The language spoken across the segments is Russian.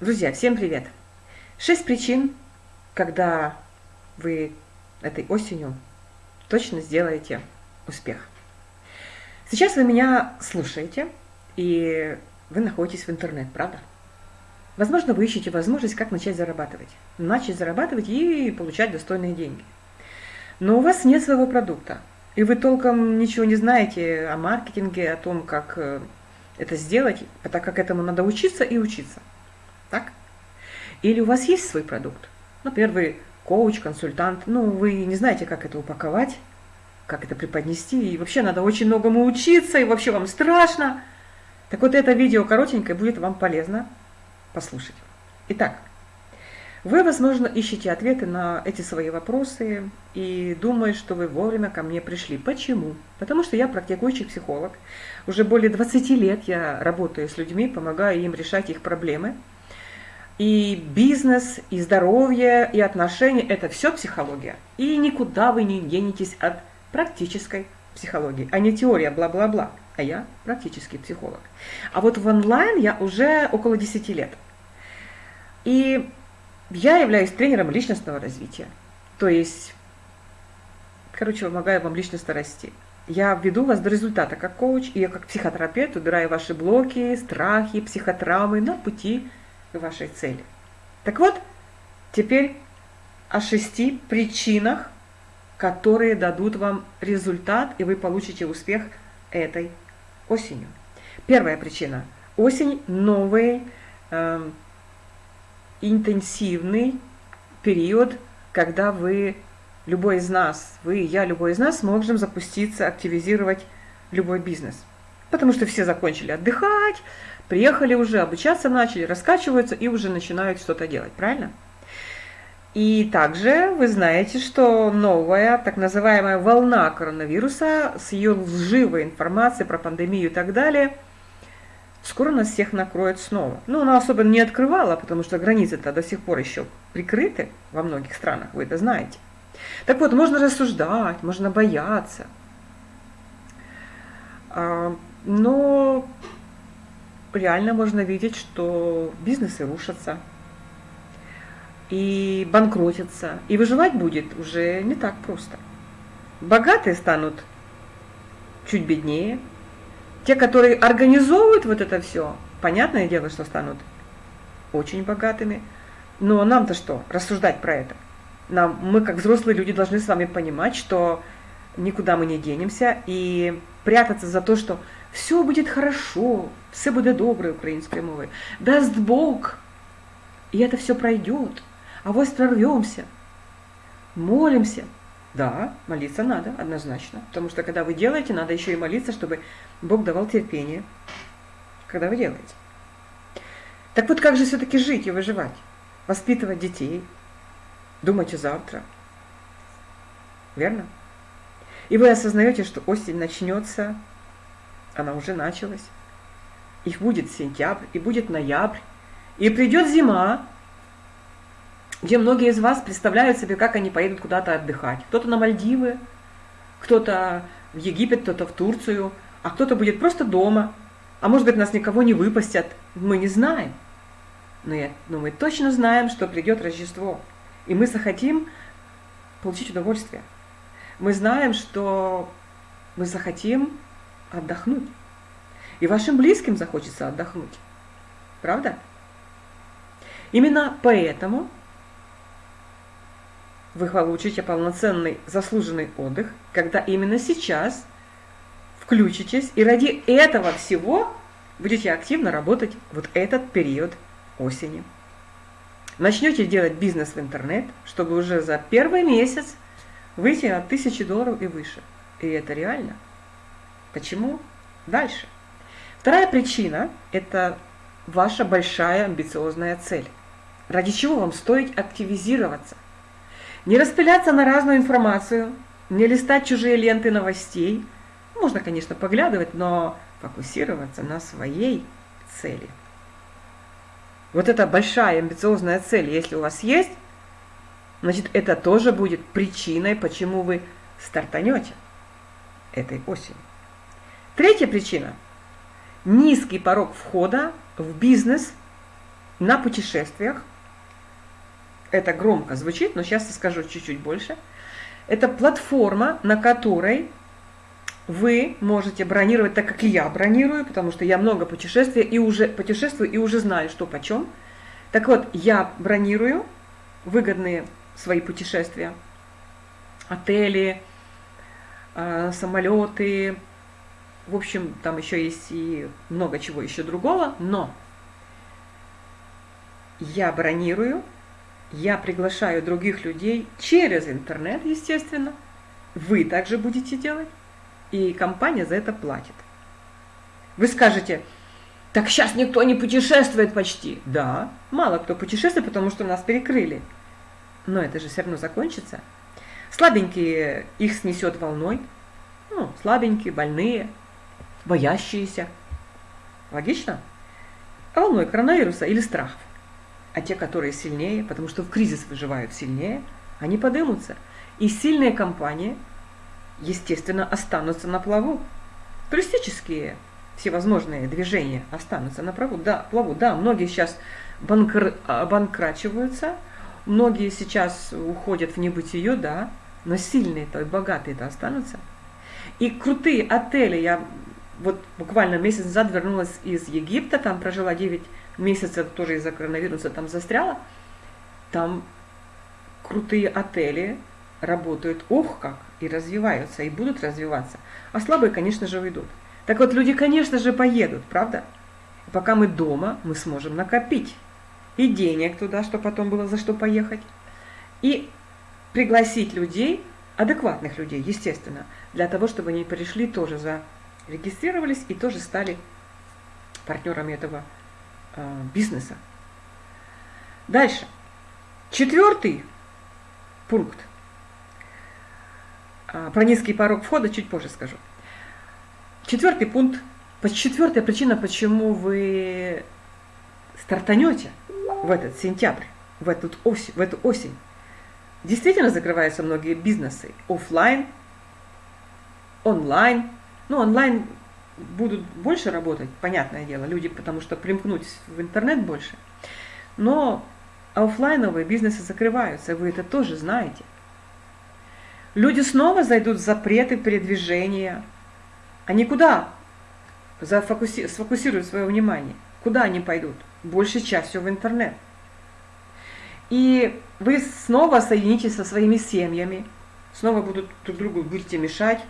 Друзья, всем привет! Шесть причин, когда вы этой осенью точно сделаете успех. Сейчас вы меня слушаете, и вы находитесь в интернет, правда? Возможно, вы ищете возможность, как начать зарабатывать. Начать зарабатывать и получать достойные деньги. Но у вас нет своего продукта, и вы толком ничего не знаете о маркетинге, о том, как э, это сделать, так как этому надо учиться и учиться. Так? Или у вас есть свой продукт? Например, вы коуч, консультант, ну, вы не знаете, как это упаковать, как это преподнести, и вообще надо очень многому учиться, и вообще вам страшно. Так вот, это видео коротенькое будет вам полезно послушать. Итак, вы, возможно, ищете ответы на эти свои вопросы и думаете, что вы вовремя ко мне пришли. Почему? Потому что я практикующий психолог. Уже более 20 лет я работаю с людьми, помогаю им решать их проблемы. И бизнес, и здоровье, и отношения – это все психология. И никуда вы не денетесь от практической психологии, а не теория бла-бла-бла. А я практический психолог. А вот в онлайн я уже около 10 лет. И я являюсь тренером личностного развития. То есть, короче, помогаю вам личностно расти. Я веду вас до результата как коуч, и я как психотерапевт убираю ваши блоки, страхи, психотравмы на пути вашей цели. Так вот, теперь о шести причинах, которые дадут вам результат, и вы получите успех этой осенью. Первая причина. Осень – новые э, интенсивный период, когда вы, любой из нас, вы, я, любой из нас, можем запуститься, активизировать любой бизнес. Потому что все закончили отдыхать, приехали уже, обучаться начали, раскачиваются и уже начинают что-то делать, правильно? И также вы знаете, что новая так называемая волна коронавируса с ее лживой информацией про пандемию и так далее – скоро нас всех накроет снова. Ну, она особенно не открывала, потому что границы-то до сих пор еще прикрыты во многих странах, вы это знаете. Так вот, можно рассуждать, можно бояться. А, но реально можно видеть, что бизнесы рушатся и банкротятся, и выживать будет уже не так просто. Богатые станут чуть беднее, те, которые организовывают вот это все, понятное дело, что станут очень богатыми. Но нам-то что, рассуждать про это? Нам, мы, как взрослые люди, должны с вами понимать, что никуда мы не денемся, и прятаться за то, что все будет хорошо, все будет добре украинской мовой, даст Бог, и это все пройдет, а вот прорвемся, молимся – да, молиться надо, однозначно. Потому что когда вы делаете, надо еще и молиться, чтобы Бог давал терпение, когда вы делаете. Так вот, как же все-таки жить и выживать? Воспитывать детей, думать о завтра. Верно? И вы осознаете, что осень начнется, она уже началась. Их будет сентябрь, и будет ноябрь, и придет зима, где многие из вас представляют себе, как они поедут куда-то отдыхать. Кто-то на Мальдивы, кто-то в Египет, кто-то в Турцию, а кто-то будет просто дома. А может быть, нас никого не выпустят, мы не знаем. Но, я, но мы точно знаем, что придет Рождество, и мы захотим получить удовольствие. Мы знаем, что мы захотим отдохнуть. И вашим близким захочется отдохнуть. Правда? Именно поэтому вы получите полноценный заслуженный отдых, когда именно сейчас включитесь и ради этого всего будете активно работать вот этот период осени. Начнете делать бизнес в интернет, чтобы уже за первый месяц выйти на тысячи долларов и выше. И это реально. Почему? Дальше. Вторая причина – это ваша большая амбициозная цель. Ради чего вам стоит активизироваться – не распыляться на разную информацию, не листать чужие ленты новостей. Можно, конечно, поглядывать, но фокусироваться на своей цели. Вот эта большая амбициозная цель, если у вас есть, значит, это тоже будет причиной, почему вы стартанете этой осенью. Третья причина – низкий порог входа в бизнес на путешествиях. Это громко звучит, но сейчас я скажу чуть-чуть больше. Это платформа, на которой вы можете бронировать так, как и я бронирую, потому что я много путешествий и уже путешествую и уже знаю, что почем. Так вот, я бронирую выгодные свои путешествия, отели, а, самолеты, в общем, там еще есть и много чего еще другого, но я бронирую, я приглашаю других людей через интернет, естественно, вы также будете делать, и компания за это платит. Вы скажете, так сейчас никто не путешествует почти. Да, мало кто путешествует, потому что нас перекрыли. Но это же все равно закончится. Слабенькие их снесет волной. Ну, слабенькие, больные, боящиеся. Логично? А волной коронавируса или страхов. А те, которые сильнее, потому что в кризис выживают сильнее, они подымутся. И сильные компании, естественно, останутся на плаву. Туристические всевозможные движения останутся на плаву. Да, плаву. да многие сейчас банкр, банкрачиваются, многие сейчас уходят в небытие, да, но сильные-то и богатые-то останутся. И крутые отели, я вот буквально месяц назад вернулась из Египта, там прожила 9 месяцев, тоже из-за коронавируса там застряла. Там крутые отели работают, ох как, и развиваются, и будут развиваться. А слабые, конечно же, уйдут. Так вот, люди, конечно же, поедут, правда? Пока мы дома, мы сможем накопить и денег туда, чтобы потом было за что поехать, и пригласить людей, адекватных людей, естественно, для того, чтобы они пришли тоже за регистрировались и тоже стали партнерами этого э, бизнеса. Дальше. Четвертый пункт. А, про низкий порог входа чуть позже скажу. Четвертый пункт. Четвертая причина, почему вы стартанете в этот сентябрь, в, этот осень, в эту осень. Действительно закрываются многие бизнесы. Офлайн, онлайн, ну, онлайн будут больше работать, понятное дело, люди, потому что примкнуть в интернет больше. Но офлайновые бизнесы закрываются, вы это тоже знаете. Люди снова зайдут в запреты передвижения. Они куда зафокуси... сфокусируют свое внимание? Куда они пойдут? Большей частью в интернет. И вы снова соединитесь со своими семьями, снова будут друг другу будете мешать,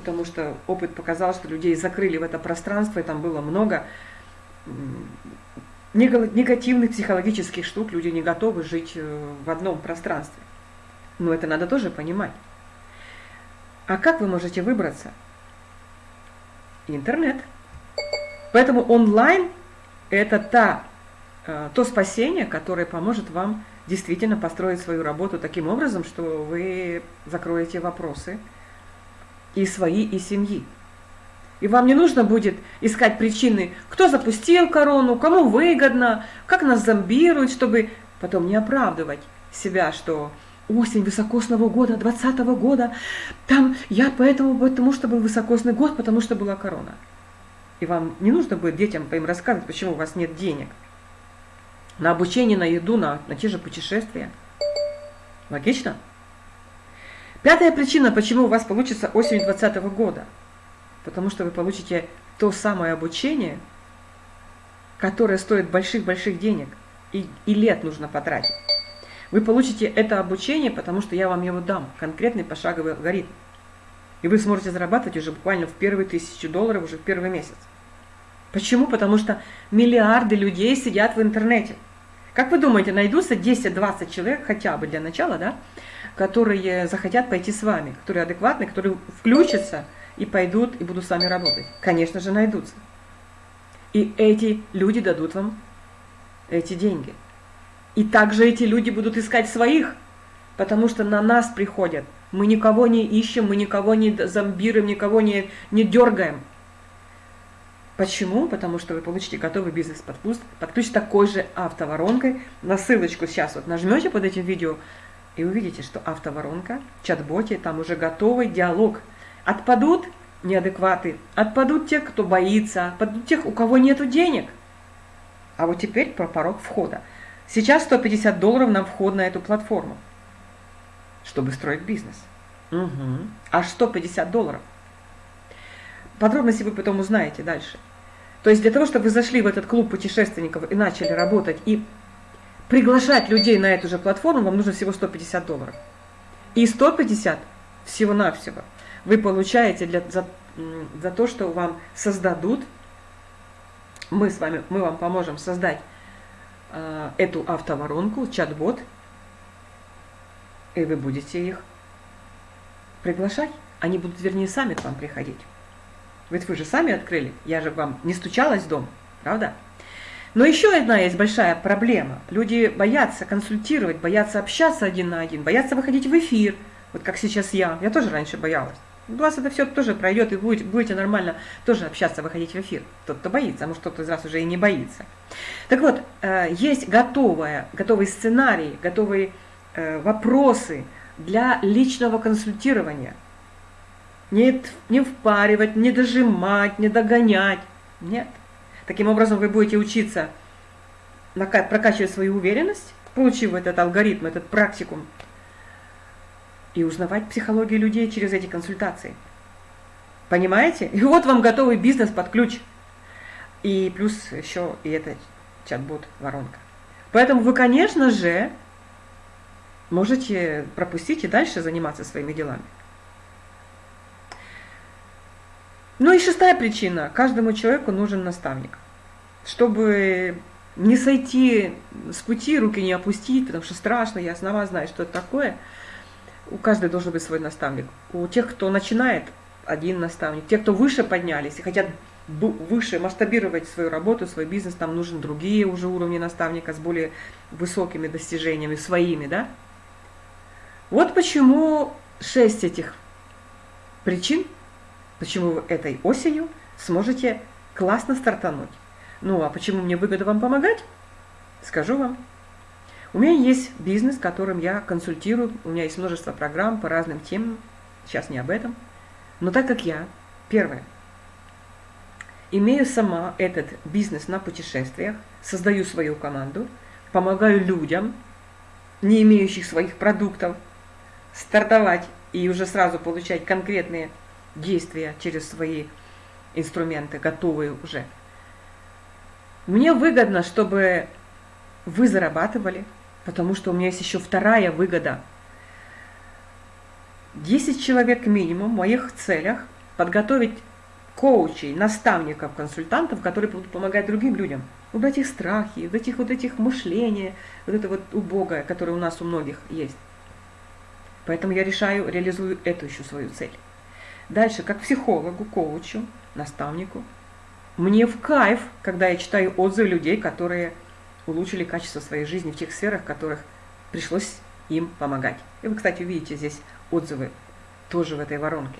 потому что опыт показал, что людей закрыли в это пространство, и там было много негативных психологических штук, люди не готовы жить э, в одном пространстве. Но это надо тоже понимать. А как вы можете выбраться? Интернет. Поэтому онлайн – это та, э, то спасение, которое поможет вам действительно построить свою работу таким образом, что вы закроете вопросы – и свои, и семьи. И вам не нужно будет искать причины, кто запустил корону, кому выгодно, как нас зомбируют, чтобы потом не оправдывать себя, что осень высокосного года, 20 -го года, там я поэтому, потому что был высокосный год, потому что была корона. И вам не нужно будет детям по им рассказывать, почему у вас нет денег. На обучение, на еду, на, на те же путешествия. Логично? Пятая причина, почему у вас получится осенью 2020 года. Потому что вы получите то самое обучение, которое стоит больших-больших денег, и, и лет нужно потратить. Вы получите это обучение, потому что я вам его дам, конкретный пошаговый алгоритм. И вы сможете зарабатывать уже буквально в первые тысячи долларов уже в первый месяц. Почему? Потому что миллиарды людей сидят в интернете. Как вы думаете, найдутся 10-20 человек хотя бы для начала, да, которые захотят пойти с вами, которые адекватны, которые включатся и пойдут и будут с вами работать. Конечно же, найдутся. И эти люди дадут вам эти деньги. И также эти люди будут искать своих, потому что на нас приходят. Мы никого не ищем, мы никого не зомбируем, никого не, не дергаем. Почему? Потому что вы получите готовый бизнес под подключите такой же автоворонкой. На ссылочку сейчас вот нажмете под этим видео, и увидите, что автоворонка, чат-боте, там уже готовый диалог. Отпадут неадекваты, отпадут те, кто боится, отпадут тех, у кого нет денег. А вот теперь про порог входа. Сейчас 150 долларов на вход на эту платформу, чтобы строить бизнес. Угу. Аж 150 долларов. Подробности вы потом узнаете дальше. То есть для того, чтобы вы зашли в этот клуб путешественников и начали работать и приглашать людей на эту же платформу, вам нужно всего 150 долларов. И 150 всего-навсего вы получаете для, за, за то, что вам создадут, мы с вами, мы вам поможем создать э, эту автоворонку, чат-бот, и вы будете их приглашать. Они будут, вернее, сами к вам приходить. Ведь вы же сами открыли, я же вам не стучалась в дом, правда? Но еще одна есть большая проблема. Люди боятся консультировать, боятся общаться один на один, боятся выходить в эфир. Вот как сейчас я. Я тоже раньше боялась. У вас это все тоже пройдет, и будете, будете нормально тоже общаться, выходить в эфир. Тот, кто боится, а может кто-то из вас уже и не боится. Так вот, э, есть готовая, готовый сценарий, готовые э, вопросы для личного консультирования. Не, не впаривать, не дожимать, не догонять. Нет. Таким образом, вы будете учиться прокачивать свою уверенность, получив этот алгоритм, этот практикум, и узнавать психологию людей через эти консультации. Понимаете? И вот вам готовый бизнес под ключ. И плюс еще и это чат-бот воронка. Поэтому вы, конечно же, можете пропустить и дальше заниматься своими делами. Ну и шестая причина. Каждому человеку нужен наставник. Чтобы не сойти с пути, руки не опустить, потому что страшно, я сама знаю, что это такое. У каждого должен быть свой наставник. У тех, кто начинает, один наставник. Те, кто выше поднялись и хотят выше масштабировать свою работу, свой бизнес, там нужны другие уже уровни наставника с более высокими достижениями своими, да? Вот почему шесть этих причин почему вы этой осенью сможете классно стартануть. Ну а почему мне выгодно вам помогать? Скажу вам. У меня есть бизнес, которым я консультирую, у меня есть множество программ по разным темам, сейчас не об этом. Но так как я, первое, имею сама этот бизнес на путешествиях, создаю свою команду, помогаю людям, не имеющих своих продуктов, стартовать и уже сразу получать конкретные действия через свои инструменты, готовые уже. Мне выгодно, чтобы вы зарабатывали, потому что у меня есть еще вторая выгода. 10 человек минимум в моих целях подготовить коучей, наставников, консультантов, которые будут помогать другим людям. Убрать их страхи, вот этих вот этих мышления, вот это вот убогое, которое у нас у многих есть. Поэтому я решаю, реализую эту еще свою цель. Дальше, как психологу, коучу, наставнику, мне в кайф, когда я читаю отзывы людей, которые улучшили качество своей жизни в тех сферах, в которых пришлось им помогать. И вы, кстати, увидите здесь отзывы тоже в этой воронке.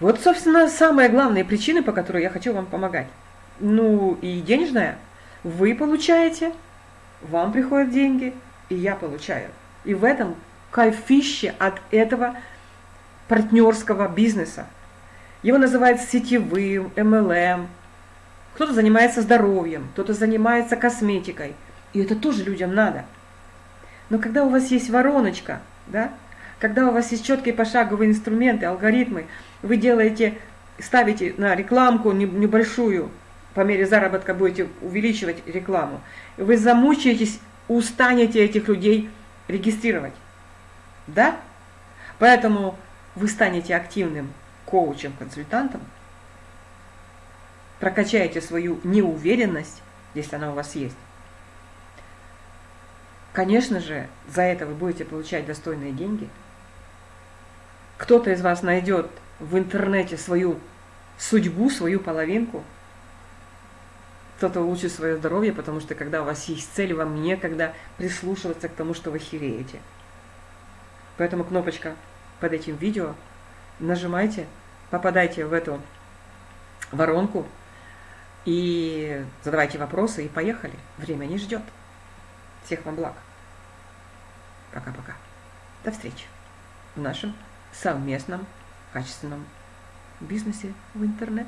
Вот, собственно, самые главные причины, по которым я хочу вам помогать. Ну и денежная. Вы получаете, вам приходят деньги, и я получаю. И в этом кайфище от этого партнерского бизнеса. Его называют сетевым, MLM. Кто-то занимается здоровьем, кто-то занимается косметикой. И это тоже людям надо. Но когда у вас есть вороночка, да, когда у вас есть четкие пошаговые инструменты, алгоритмы, вы делаете, ставите на рекламку небольшую, по мере заработка будете увеличивать рекламу, вы замучаетесь, устанете этих людей регистрировать. Да? Поэтому вы станете активным коучем, консультантом, прокачаете свою неуверенность, если она у вас есть. Конечно же, за это вы будете получать достойные деньги. Кто-то из вас найдет в интернете свою судьбу, свою половинку. Кто-то улучшит свое здоровье, потому что когда у вас есть цель, вам некогда прислушиваться к тому, что вы хереете. Поэтому кнопочка под этим видео, нажимайте, попадайте в эту воронку и задавайте вопросы, и поехали. Время не ждет. Всех вам благ. Пока-пока. До встречи в нашем совместном качественном бизнесе в интернет.